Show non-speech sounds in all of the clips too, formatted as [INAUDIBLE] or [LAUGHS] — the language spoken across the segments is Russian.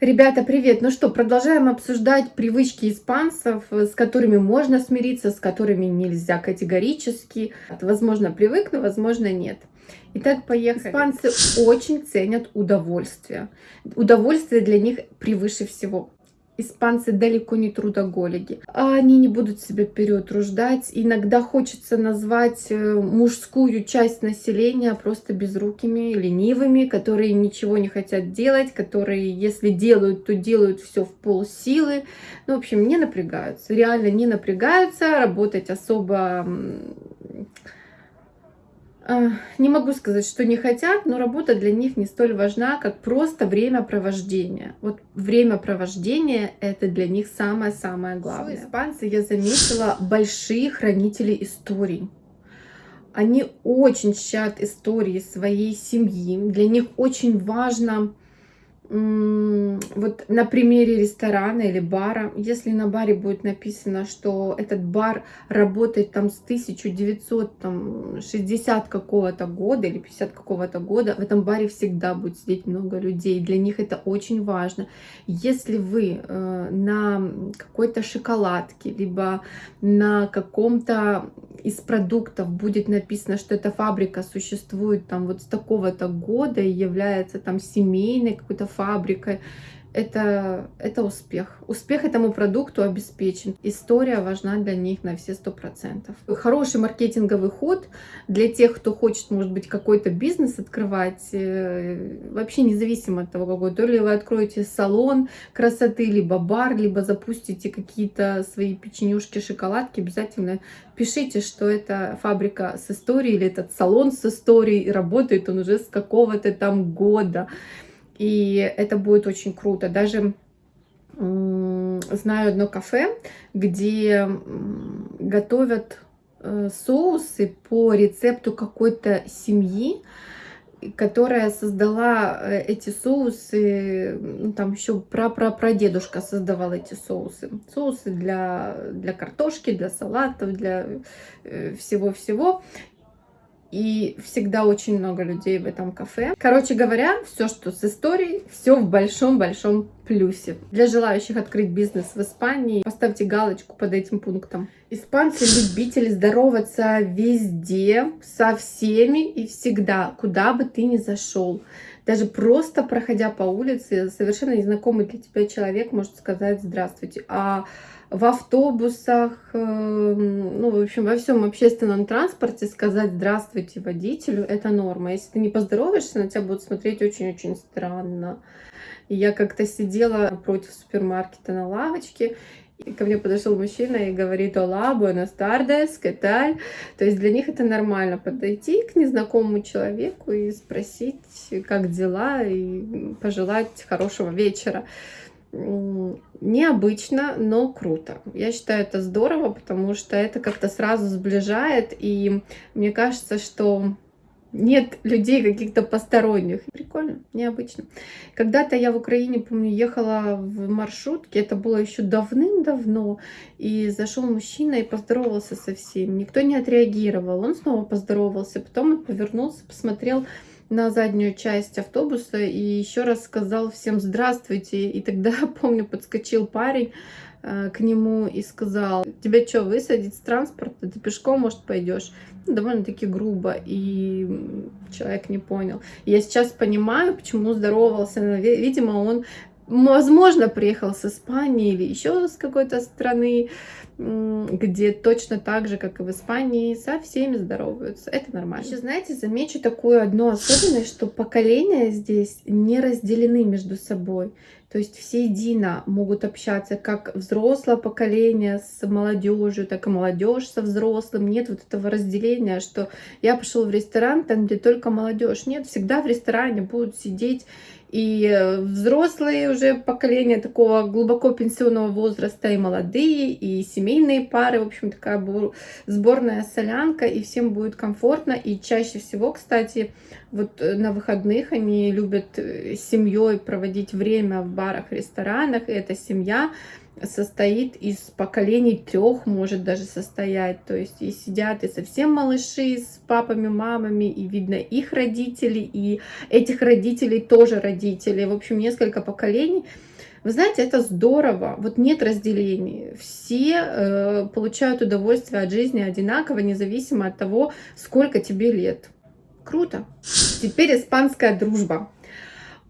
Ребята, привет! Ну что, продолжаем обсуждать привычки испанцев, с которыми можно смириться, с которыми нельзя категорически. Возможно, привыкну, возможно, нет. Итак, поехали. Испанцы очень ценят удовольствие. Удовольствие для них превыше всего испанцы далеко не трудоголики. Они не будут себя переутруждать. Иногда хочется назвать э, мужскую часть населения просто безрукими, ленивыми, которые ничего не хотят делать, которые, если делают, то делают все в полсилы. Ну, в общем, не напрягаются. Реально не напрягаются, работать особо а, не могу сказать, что не хотят, но работа для них не столь важна, как просто времяпровождение. Вот времяпровождение — это для них самое-самое главное. Все испанцы, я заметила, большие хранители историй. Они очень чтят истории своей семьи. Для них очень важно вот на примере ресторана или бара, если на баре будет написано, что этот бар работает там с 1960 какого-то года или 50 какого-то года, в этом баре всегда будет сидеть много людей. Для них это очень важно. Если вы э, на какой-то шоколадке, либо на каком-то из продуктов будет написано, что эта фабрика существует там вот с такого-то года и является там семейной какой-то фабрикой, это, это успех. Успех этому продукту обеспечен. История важна для них на все сто процентов. Хороший маркетинговый ход для тех, кто хочет, может быть, какой-то бизнес открывать, э, вообще независимо от того, какой. То ли вы откроете салон красоты, либо бар, либо запустите какие-то свои печенюшки, шоколадки, обязательно пишите, что это фабрика с историей или этот салон с историей, работает он уже с какого-то там года. И это будет очень круто. Даже знаю одно кафе, где готовят э, соусы по рецепту какой-то семьи, которая создала э, эти соусы, ну, там еще пра-пра-прадедушка создавал эти соусы. Соусы для, для картошки, для салатов, для э, всего-всего и всегда очень много людей в этом кафе. Короче говоря, все, что с историей, все в большом-большом плюсе. Для желающих открыть бизнес в Испании, поставьте галочку под этим пунктом. Испанцы любители здороваться везде, со всеми и всегда, куда бы ты ни зашел. Даже просто проходя по улице, совершенно незнакомый для тебя человек может сказать «здравствуйте». А в автобусах, эм, ну, в общем, во всем общественном транспорте сказать «здравствуйте» водителю – это норма. Если ты не поздороваешься, на тебя будут смотреть очень-очень странно. И я как-то сидела против супермаркета на лавочке, ко мне подошел мужчина и говорит «Ола, tardes, ¿qué tal?» То есть для них это нормально подойти к незнакомому человеку и спросить, как дела, и пожелать хорошего вечера необычно, но круто. Я считаю это здорово, потому что это как-то сразу сближает, и мне кажется, что нет людей каких-то посторонних. Прикольно, необычно. Когда-то я в Украине, помню, ехала в маршрутке, это было еще давным-давно, и зашел мужчина и поздоровался со всеми. Никто не отреагировал, он снова поздоровался, потом он повернулся, посмотрел на заднюю часть автобуса и еще раз сказал всем здравствуйте. И тогда, [LAUGHS] помню, подскочил парень к нему и сказал, тебя что, высадить с транспорта? Ты пешком, может, пойдешь? Ну, довольно-таки грубо, и человек не понял. Я сейчас понимаю, почему здоровался. Видимо, он возможно, приехал с Испании или еще с какой-то страны, где точно так же, как и в Испании, со всеми здороваются. Это нормально. Еще, знаете, замечу такую одну особенность, что поколения здесь не разделены между собой. То есть все едино могут общаться, как взрослое поколение с молодежью, так и молодежь со взрослым. Нет вот этого разделения, что я пошел в ресторан, там где только молодежь. Нет, всегда в ресторане будут сидеть и э, взрослые уже поколения такого глубоко пенсионного возраста, и молодые, и семейные пары, в общем, такая сборная солянка, и всем будет комфортно, и чаще всего, кстати, вот э, на выходных они любят э, с семьей проводить время в барах, ресторанах, и эта семья состоит из поколений трех, может даже состоять. То есть и сидят и совсем малыши с папами, мамами, и видно их родители, и этих родителей тоже родители в общем, несколько поколений. Вы знаете, это здорово. Вот нет разделений. Все э, получают удовольствие от жизни одинаково, независимо от того, сколько тебе лет. Круто. Теперь испанская дружба.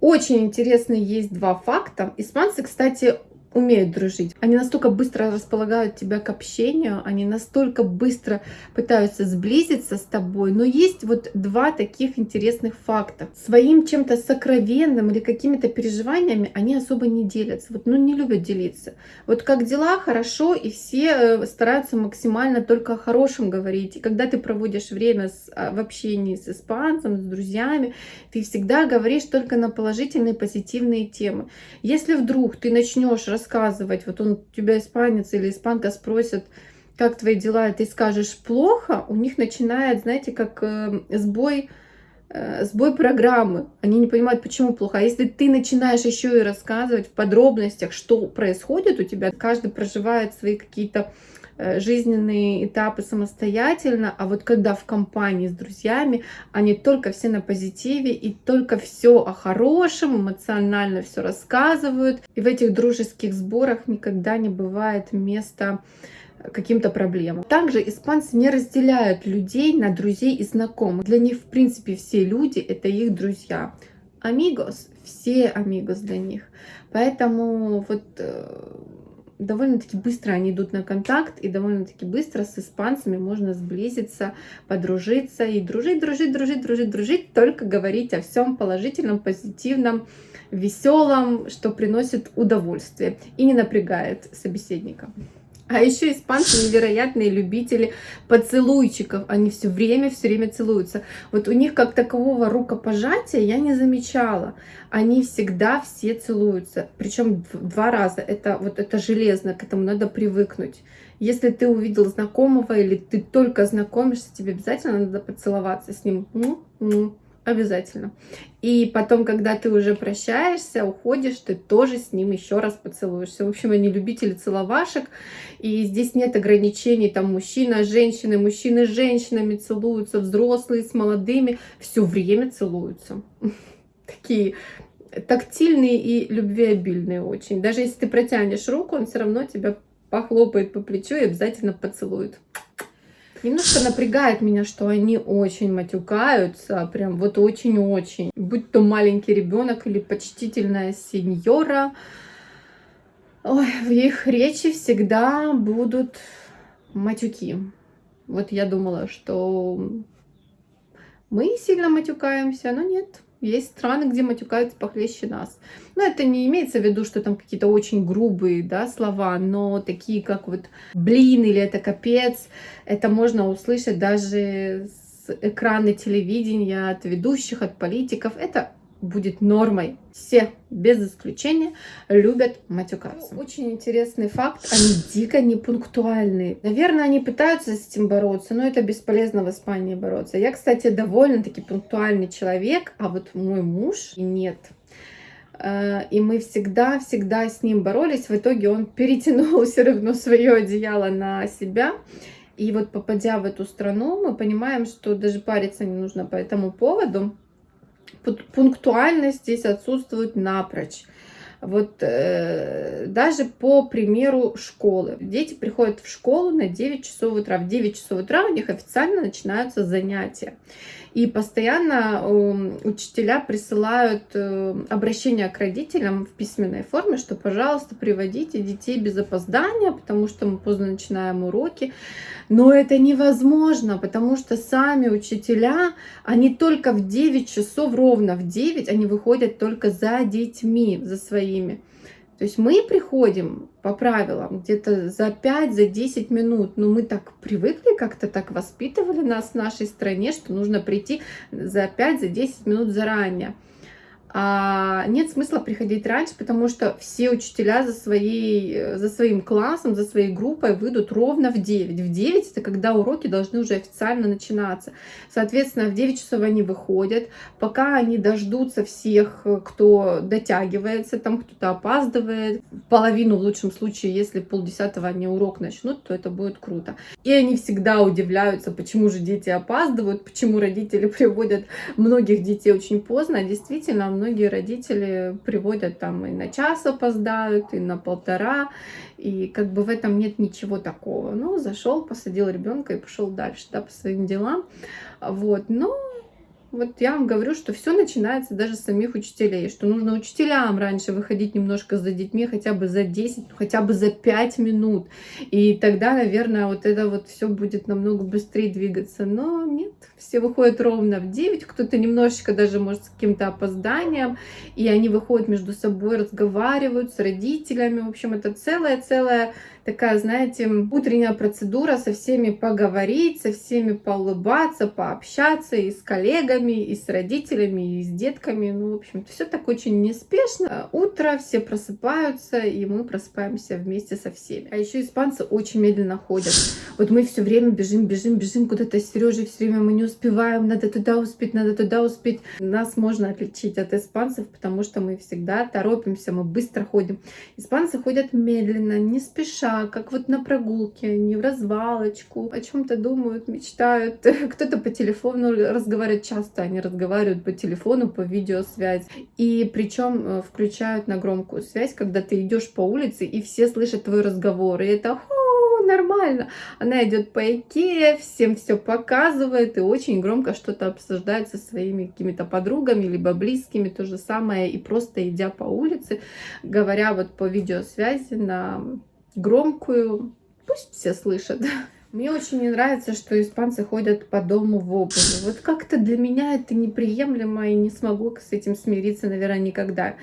Очень интересные есть два факта. Испанцы, кстати, умеют дружить. Они настолько быстро располагают тебя к общению, они настолько быстро пытаются сблизиться с тобой. Но есть вот два таких интересных факта. Своим чем-то сокровенным или какими-то переживаниями они особо не делятся. Вот, ну, не любят делиться. Вот как дела, хорошо, и все э, стараются максимально только о хорошем говорить. И когда ты проводишь время с, а, в общении с испанцем, с друзьями, ты всегда говоришь только на положительные, позитивные темы. Если вдруг ты начнешь рассказывать, вот он тебя испанец или испанка спросит, как твои дела, и ты скажешь плохо, у них начинает, знаете, как э, сбой, э, сбой программы. Они не понимают, почему плохо. А если ты начинаешь еще и рассказывать в подробностях, что происходит у тебя, каждый проживает свои какие-то жизненные этапы самостоятельно, а вот когда в компании с друзьями, они только все на позитиве и только все о хорошем, эмоционально все рассказывают. И в этих дружеских сборах никогда не бывает места каким-то проблемам. Также испанцы не разделяют людей на друзей и знакомых. Для них, в принципе, все люди — это их друзья. Амигос, все амигос для них. Поэтому вот э, довольно-таки быстро они идут на контакт, и довольно-таки быстро с испанцами можно сблизиться, подружиться и дружить, дружить, дружить, дружить, дружить, только говорить о всем положительном, позитивном, веселом, что приносит удовольствие и не напрягает собеседника. А еще испанцы невероятные любители поцелуйчиков. Они все время, все время целуются. Вот у них как такового рукопожатия я не замечала. Они всегда все целуются. Причем два раза. Это вот это железно, к этому надо привыкнуть. Если ты увидел знакомого или ты только знакомишься, тебе обязательно надо поцеловаться с ним. Обязательно. И потом, когда ты уже прощаешься, уходишь, ты тоже с ним еще раз поцелуешься. В общем, они любители целовашек. И здесь нет ограничений, там мужчина, женщины, мужчины с женщинами целуются, взрослые с молодыми, все время целуются. [LAUGHS] Такие тактильные и любвеобильные очень. Даже если ты протянешь руку, он все равно тебя похлопает по плечу и обязательно поцелует. Немножко напрягает меня, что они очень матюкаются, прям вот очень-очень. Будь то маленький ребенок или почтительная сеньора, Ой, в их речи всегда будут матюки. Вот я думала, что мы сильно матюкаемся, но нет. Есть страны, где матюкаются похлеще нас. Но это не имеется в виду, что там какие-то очень грубые да, слова, но такие, как вот блин или это капец, это можно услышать даже с экрана телевидения, от ведущих, от политиков. Это будет нормой. Все, без исключения, любят матюкаться. Очень интересный факт, [LAUGHS] они дико непунктуальные. Наверное, они пытаются с этим бороться, но это бесполезно в Испании бороться. Я, кстати, довольно-таки пунктуальный человек, а вот мой муж нет. Э, и мы всегда-всегда с ним боролись. В итоге он [LAUGHS] перетянул все равно свое одеяло на себя. И вот попадя в эту страну, мы понимаем, что даже париться не нужно по этому поводу пунктуальность здесь отсутствует напрочь. Вот э, даже по примеру школы. Дети приходят в школу на 9 часов утра. В 9 часов утра у них официально начинаются занятия. И постоянно э, учителя присылают э, обращения к родителям в письменной форме, что, пожалуйста, приводите детей без опоздания, потому что мы поздно начинаем уроки. Но это невозможно, потому что сами учителя, они только в 9 часов, ровно в 9, они выходят только за детьми, за своими. То есть мы приходим по правилам где-то за 5-10 за 10 минут, но мы так привыкли, как-то так воспитывали нас в нашей стране, что нужно прийти за 5-10 за 10 минут заранее а нет смысла приходить раньше, потому что все учителя за, своей, за своим классом, за своей группой выйдут ровно в 9. В 9 это когда уроки должны уже официально начинаться. Соответственно, в 9 часов они выходят, пока они дождутся всех, кто дотягивается, там кто-то опаздывает. Половину в лучшем случае, если полдесятого они урок начнут, то это будет круто. И они всегда удивляются, почему же дети опаздывают, почему родители [LAUGHS] приводят многих детей очень поздно. Действительно, многие родители приводят там и на час опоздают, и на полтора, и как бы в этом нет ничего такого. Ну, зашел, посадил ребенка и пошел дальше, да, по своим делам. Вот, но вот я вам говорю, что все начинается даже с самих учителей, что нужно учителям раньше выходить немножко за детьми, хотя бы за 10, хотя бы за 5 минут. И тогда, наверное, вот это вот все будет намного быстрее двигаться. Но нет, все выходят ровно в 9, кто-то немножечко даже может с каким-то опозданием, и они выходят между собой, разговаривают с родителями. В общем, это целая-целая такая, знаете, утренняя процедура со всеми поговорить, со всеми поулыбаться, пообщаться и с коллегами, и с родителями, и с детками. Ну, в общем-то, все так очень неспешно. Утро, все просыпаются, и мы просыпаемся вместе со всеми. А еще испанцы очень медленно ходят. Вот мы все время бежим, бежим, бежим куда-то с Сережей, все время мы не успеваем, надо туда успеть, надо туда успеть. Нас можно отличить от испанцев, потому что мы всегда торопимся, мы быстро ходим. Испанцы ходят медленно, не спеша, как вот на прогулке, не в развалочку, о чем-то думают, мечтают. [LAUGHS] Кто-то по телефону разговаривает часто, они разговаривают по телефону, по видеосвязи. И причем э, включают на громкую связь, когда ты идешь по улице, и все слышат твой разговор. И это нормально. Она идет по Икее, всем все показывает и очень громко что-то обсуждает со своими какими-то подругами, либо близкими, то же самое, и просто идя по улице, говоря вот по видеосвязи на громкую, пусть все слышат. Мне очень не нравится, что испанцы ходят по дому в обуви. Вот как-то для меня это неприемлемо, и не смогу с этим смириться, наверное, никогда.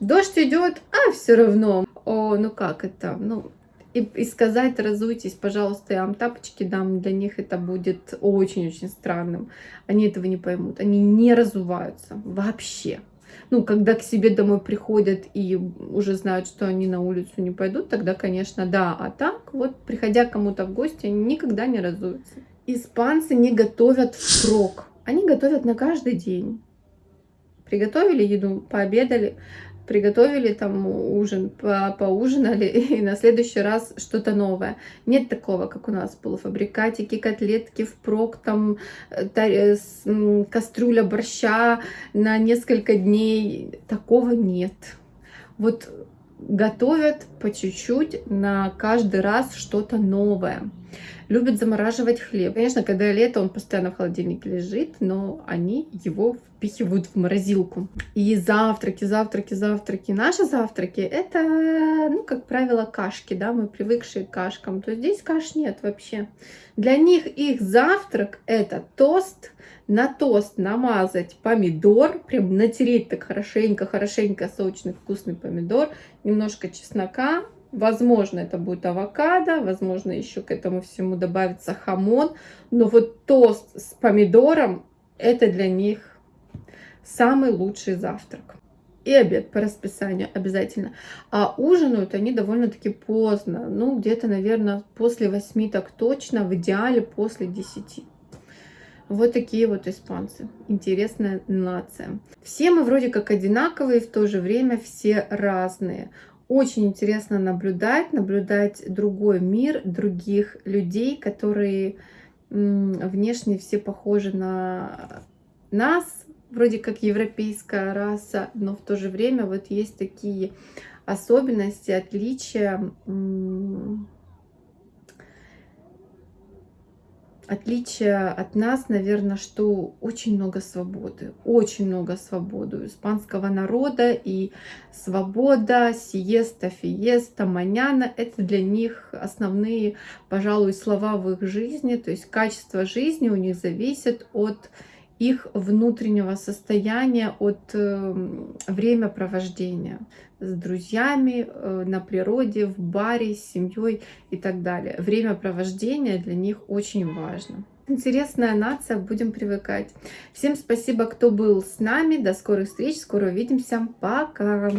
Дождь идет, а все равно. О, ну как это? Ну, и, и сказать, разуйтесь, пожалуйста, я вам тапочки дам, для них это будет очень-очень странным. Они этого не поймут. Они не разуваются вообще ну, когда к себе домой приходят и уже знают, что они на улицу не пойдут, тогда, конечно, да. А так, вот, приходя кому-то в гости, они никогда не разуются. Испанцы не готовят впрок. Они готовят на каждый день. Приготовили еду, пообедали, приготовили там ужин, по поужинали, [LAUGHS] и на следующий раз что-то новое. Нет такого, как у нас, полуфабрикатики, котлетки впрок, там э, э, кастрюля борща на несколько дней. Такого нет. Вот готовят по чуть-чуть на каждый раз что-то новое любят замораживать хлеб. Конечно, когда лето, он постоянно в холодильнике лежит, но они его впихивают в морозилку. И завтраки, завтраки, завтраки. Наши завтраки это, ну, как правило, кашки, да, мы привыкшие к кашкам. То здесь каш нет вообще. Для них их завтрак это тост, на тост намазать помидор, прям натереть так хорошенько, хорошенько сочный вкусный помидор, немножко чеснока, Возможно, это будет авокадо, возможно, еще к этому всему добавится хамон. Но вот тост с помидором – это для них самый лучший завтрак. И обед по расписанию обязательно. А ужинают они довольно-таки поздно. Ну, где-то, наверное, после 8 так точно, в идеале после 10. Вот такие вот испанцы. Интересная нация. Все мы вроде как одинаковые, в то же время все разные очень интересно наблюдать, наблюдать другой мир, других людей, которые внешне все похожи на нас, вроде как европейская раса, но в то же время вот есть такие особенности, отличия, Отличие от нас, наверное, что очень много свободы, очень много свободы испанского народа, и свобода, сиеста, фиеста, маняна – это для них основные, пожалуй, слова в их жизни, то есть качество жизни у них зависит от их внутреннего состояния, от э, времяпровождения с друзьями, э, на природе, в баре, с семьей и так далее. Времяпровождение для них очень важно. Интересная нация, будем привыкать. Всем спасибо, кто был с нами. До скорых встреч, скоро увидимся. Пока!